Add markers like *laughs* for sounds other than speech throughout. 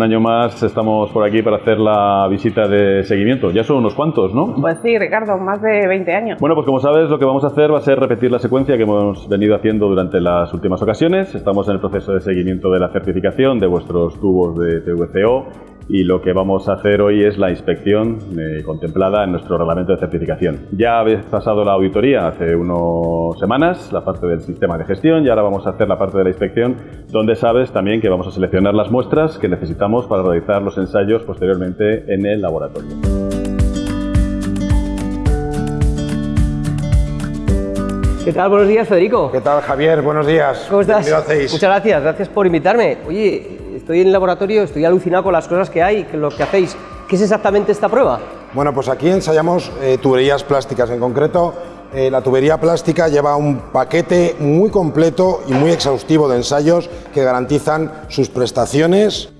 un año más estamos por aquí para hacer la visita de seguimiento. Ya son unos cuantos, ¿no? Pues sí, Ricardo, más de 20 años. Bueno, pues como sabes, lo que vamos a hacer va a ser repetir la secuencia que hemos venido haciendo durante las últimas ocasiones. Estamos en el proceso de seguimiento de la certificación de vuestros tubos de PVCO y lo que vamos a hacer hoy es la inspección eh, contemplada en nuestro reglamento de certificación. Ya habéis pasado la auditoría hace unas semanas, la parte del sistema de gestión, y ahora vamos a hacer la parte de la inspección, donde sabes también que vamos a seleccionar las muestras que necesitamos para realizar los ensayos posteriormente en el laboratorio. ¿Qué tal? Buenos días, Federico. ¿Qué tal, Javier? Buenos días. ¿Cómo estás? ¿Qué hacéis? Muchas gracias, gracias por invitarme. Oye, estoy en el laboratorio, estoy alucinado con las cosas que hay, con lo que hacéis. ¿Qué es exactamente esta prueba? Bueno, pues aquí ensayamos eh, tuberías plásticas. En concreto, eh, la tubería plástica lleva un paquete muy completo y muy exhaustivo de ensayos que garantizan sus prestaciones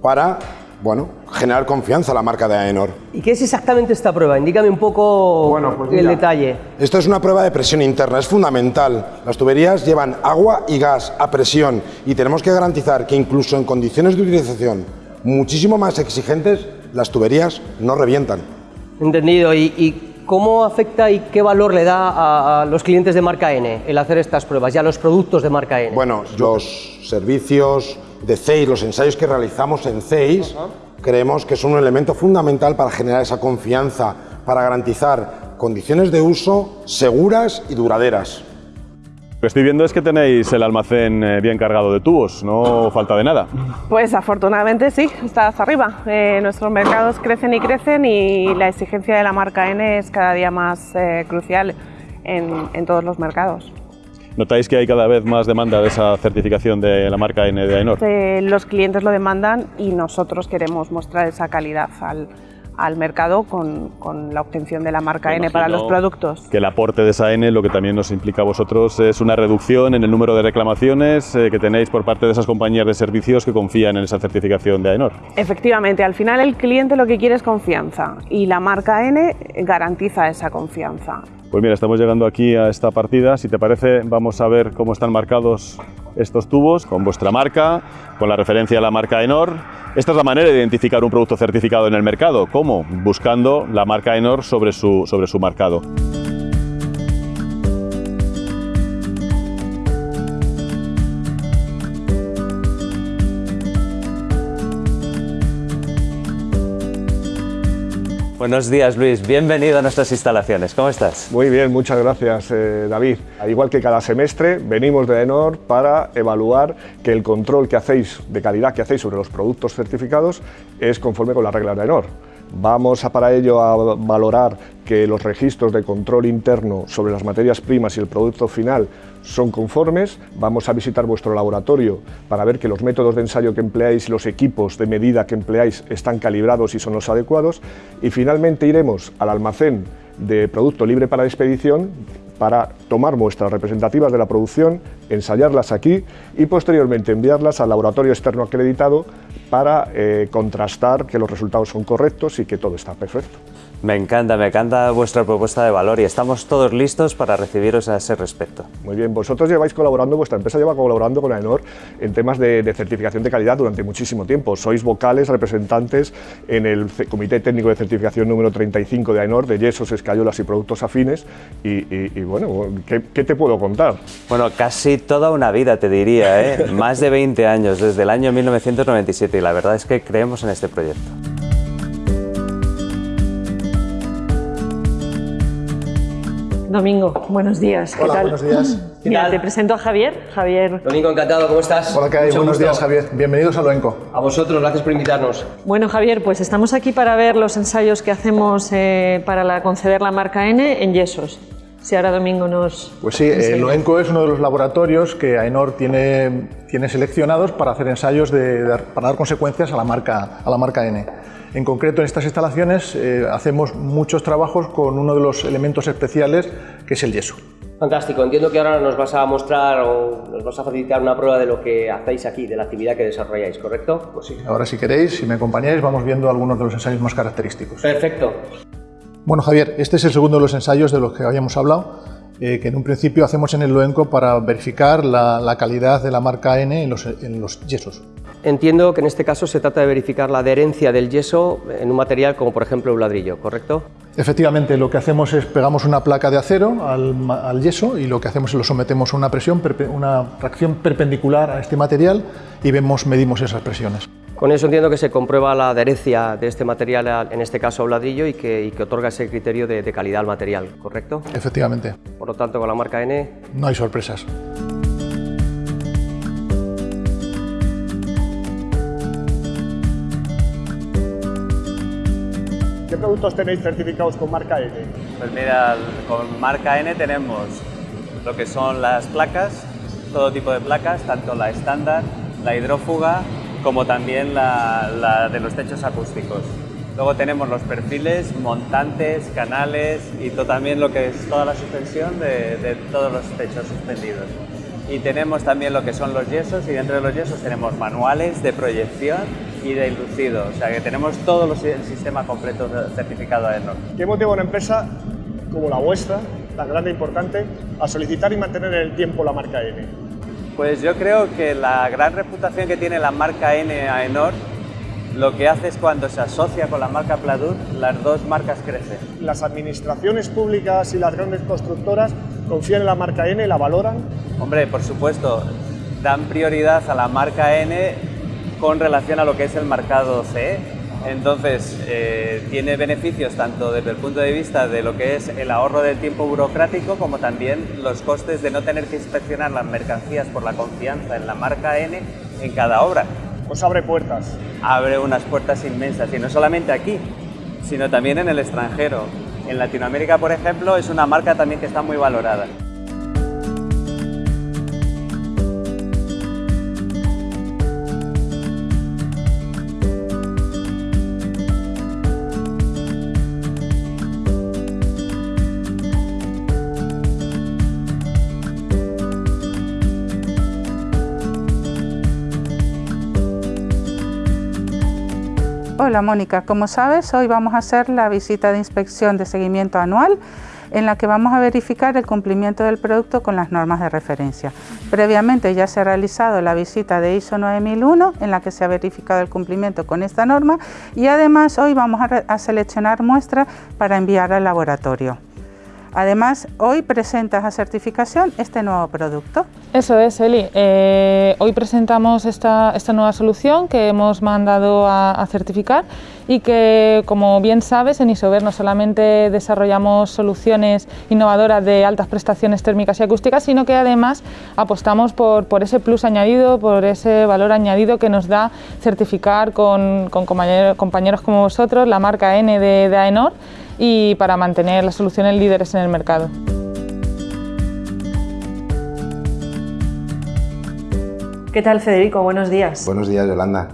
para bueno, generar confianza a la marca de AENOR. ¿Y qué es exactamente esta prueba? Indícame un poco Bueno, pues el mira. detalle. Esto es una prueba de presión interna, es fundamental. Las tuberías llevan agua y gas a presión y tenemos que garantizar que incluso en condiciones de utilización muchísimo más exigentes, las tuberías no revientan. Entendido. ¿Y, y cómo afecta y qué valor le da a, a los clientes de marca N el hacer estas pruebas y a los productos de marca N? Bueno, los servicios de CEIS, los ensayos que realizamos en CEIS, creemos que son un elemento fundamental para generar esa confianza, para garantizar condiciones de uso seguras y duraderas. Lo que estoy viendo es que tenéis el almacén eh, bien cargado de tubos, no falta de nada. Pues afortunadamente sí, está hasta arriba. Eh, nuestros mercados crecen y crecen y la exigencia de la marca N es cada día más eh, crucial en, en todos los mercados. ¿Notáis que hay cada vez más demanda de esa certificación de la marca N de? Eh, los clientes lo demandan y nosotros queremos mostrar esa calidad al, al mercado con, con la obtención de la marca Me N para los productos. Que el aporte de esa N, lo que también nos implica a vosotros, es una reducción en el número de reclamaciones eh, que tenéis por parte de esas compañías de servicios que confían en esa certificación de AENOR. Efectivamente, al final el cliente lo que quiere es confianza y la marca N garantiza esa confianza. Pues mira, estamos llegando aquí a esta partida. Si te parece, vamos a ver cómo están marcados estos tubos con vuestra marca, con la referencia a la marca Enor. Esta es la manera de identificar un producto certificado en el mercado. ¿Cómo? Buscando la marca Enor sobre su, sobre su marcado. Buenos días Luis, bienvenido a nuestras instalaciones, ¿cómo estás? Muy bien, muchas gracias eh, David. Al igual que cada semestre, venimos de ENOR para evaluar que el control que hacéis, de calidad que hacéis sobre los productos certificados es conforme con las reglas de ENOR. Vamos a para ello a valorar que los registros de control interno sobre las materias primas y el producto final son conformes. Vamos a visitar vuestro laboratorio para ver que los métodos de ensayo que empleáis y los equipos de medida que empleáis están calibrados y son los adecuados. Y finalmente iremos al almacén de producto libre para expedición para tomar muestras representativas de la producción, ensayarlas aquí y posteriormente enviarlas al laboratorio externo acreditado para eh, contrastar que los resultados son correctos y que todo está perfecto. Me encanta, me encanta vuestra propuesta de valor y estamos todos listos para recibiros a ese respecto. Muy bien, vosotros lleváis colaborando, vuestra empresa lleva colaborando con AENOR en temas de, de certificación de calidad durante muchísimo tiempo. Sois vocales, representantes en el Comité Técnico de Certificación número 35 de AENOR, de yesos, escayolas y productos afines. Y, y- y bueno, ¿qué, qué te puedo contar? Bueno, casi toda una vida te diría, ¿eh? *laughs* más de 20 años, desde el año 1997 y la verdad es que creemos en este proyecto. Domingo, buenos días. ¿Qué Hola, tal? buenos días. *laughs* Mira, tal? te presento a Javier. Javier. Domingo, encantado, ¿cómo estás? Hola, ¿qué hay? Mucho Buenos gusto. días, Javier. Bienvenidos a Loenco. A vosotros, gracias por invitarnos. Bueno, Javier, pues estamos aquí para ver los ensayos que hacemos eh, para la- conceder la marca N en yesos. Si ahora Domingo nos... Pues sí, eh. Loenco es uno de los laboratorios que AENOR tiene, tiene seleccionados para hacer ensayos de, de- para dar consecuencias a la marca, a la marca N. En concreto, en estas instalaciones eh, hacemos muchos trabajos con uno de los elementos especiales, que es el yeso. Fantástico, entiendo que ahora nos vas a mostrar o nos vas a facilitar una prueba de lo que hacéis aquí, de la actividad que desarrolláis, ¿correcto? Pues sí, ahora si queréis, si me acompañáis, vamos viendo algunos de los ensayos más característicos. Perfecto. Bueno, Javier, este es el segundo de los ensayos de los que habíamos hablado, eh, que en un principio hacemos en el Loenco para verificar la, la calidad de la marca N en los, en los yesos. Entiendo que en este caso se trata de verificar la adherencia del yeso en un material como por ejemplo un ladrillo, ¿correcto? Efectivamente, lo que hacemos es pegamos una placa de acero al, yeso y lo que hacemos es lo sometemos a una presión, una tracción perpendicular a este material y vemos, medimos esas presiones. Con eso entiendo que se comprueba la adherencia de este material, en este caso a un ladrillo, y que, otorga ese criterio de, de calidad al material, ¿correcto? Efectivamente. Por lo tanto, con la marca N... No hay sorpresas. Productos tenéis certificados con marca N? Pues mira, con marca N tenemos lo que son las placas, todo tipo de placas, tanto la estándar, la hidrófuga, como también la, de los techos acústicos. Luego tenemos los perfiles, montantes, canales y también lo que es toda la suspensión de, de, todos los techos suspendidos. Y tenemos también lo que son los yesos y dentro de los yesos tenemos manuales de proyección y de inducido, o sea que tenemos todo el sistema completo certificado AENOR. ¿Qué motiva una empresa como la vuestra, tan grande e importante, a solicitar y mantener en el tiempo la marca N? Pues yo creo que la gran reputación que tiene la marca N AENOR lo que hace es cuando se asocia con la marca Pladur, las dos marcas crecen. ¿Las administraciones públicas y las grandes constructoras confían en la marca N, la valoran? Hombre, por supuesto, dan prioridad a la marca N con relación a lo que es el mercado CE entonces, eh, tiene beneficios tanto desde el punto de vista de lo que es el ahorro del tiempo burocrático como también los costes de no tener que inspeccionar las mercancías por la confianza en la marca N en cada obra. Pues abre puertas. Abre unas puertas inmensas y no solamente aquí, sino también en el extranjero. En Latinoamérica, por ejemplo, es una marca también que está muy valorada. Hola Mónica, como sabes hoy vamos a hacer la visita de inspección de seguimiento anual en la que vamos a verificar el cumplimiento del producto con las normas de referencia. Previamente ya se ha realizado la visita de ISO 9001 en la que se ha verificado el cumplimiento con esta norma y además hoy vamos a, a seleccionar muestras para enviar al laboratorio. Además, hoy presentas a certificación este nuevo producto. Eso es, Eli. Eh, hoy presentamos esta, nueva solución que hemos mandado a, certificar y que, como bien sabes, en Isover no solamente desarrollamos soluciones innovadoras de altas prestaciones térmicas y acústicas, sino que además apostamos por, ese plus añadido, por ese valor añadido que nos da certificar con, compañeros, como vosotros la marca N de, de AENOR y para mantener las soluciones líderes en el mercado. ¿Qué tal Federico? Buenos días. Buenos días Yolanda.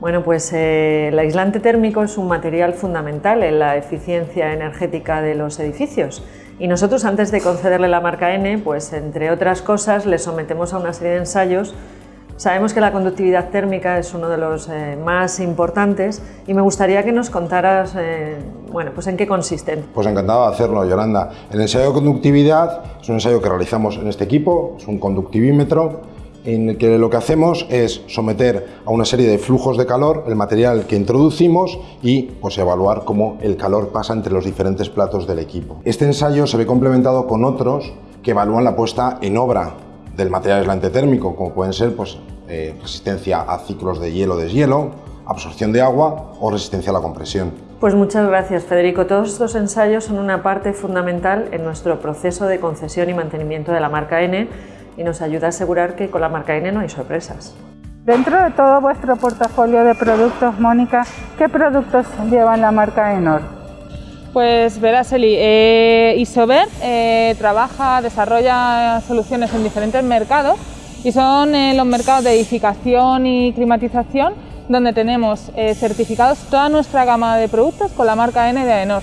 Bueno, pues eh, el aislante térmico es un material fundamental en la eficiencia energética de los edificios y nosotros antes de concederle la marca N, pues entre otras cosas le sometemos a una serie de ensayos Sabemos que la conductividad térmica es uno de los eh, más importantes y me gustaría que nos contaras eh, bueno, pues en qué consisten. Pues encantado de hacerlo, Yolanda. El ensayo de conductividad es un ensayo que realizamos en este equipo, es un conductivímetro en el que lo que hacemos es someter a una serie de flujos de calor el material que introducimos y pues, evaluar cómo el calor pasa entre los diferentes platos del equipo. Este ensayo se ve complementado con otros que evalúan la puesta en obra del material aislante térmico, como pueden ser pues, eh, resistencia a ciclos de hielo-deshielo, absorción de agua o resistencia a la compresión. Pues muchas gracias Federico. Todos estos ensayos son una parte fundamental en nuestro proceso de concesión y mantenimiento de la marca N y nos ayuda a asegurar que con la marca N no hay sorpresas. Dentro de todo vuestro portafolio de productos, Mónica, ¿qué productos llevan la marca Enor? Pues verás, Eli, eh, Isover eh, trabaja, desarrolla soluciones en diferentes mercados y son eh, los mercados de edificación y climatización donde tenemos certificados toda nuestra gama de productos con la marca N de AENOR.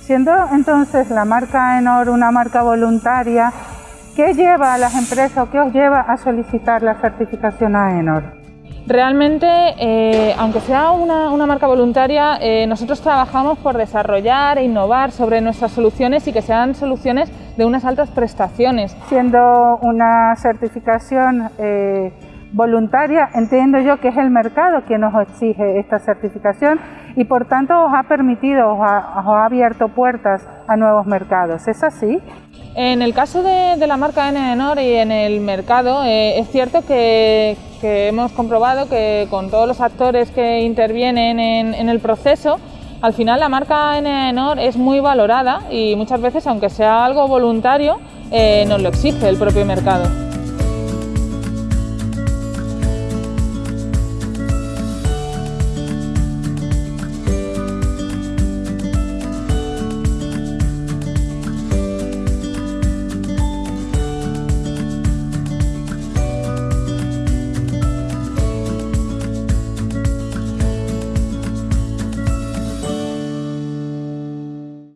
Siendo entonces la marca AENOR una marca voluntaria, ¿qué lleva a las empresas o qué os lleva a solicitar la certificación AENOR? Realmente, eh, aunque sea una, marca voluntaria, eh, nosotros trabajamos por desarrollar e innovar sobre nuestras soluciones y que sean soluciones de unas altas prestaciones. Siendo una certificación eh, voluntaria, entiendo yo que es el mercado quien nos exige esta certificación y por tanto os ha permitido, os ha, abierto puertas a nuevos mercados. ¿Es así? En el caso de, la marca Enor y en el mercado, eh, es cierto que, hemos comprobado que con todos los actores que intervienen en, el proceso, al final la marca Enor es muy valorada y muchas veces, aunque sea algo voluntario, eh, nos lo exige el propio mercado.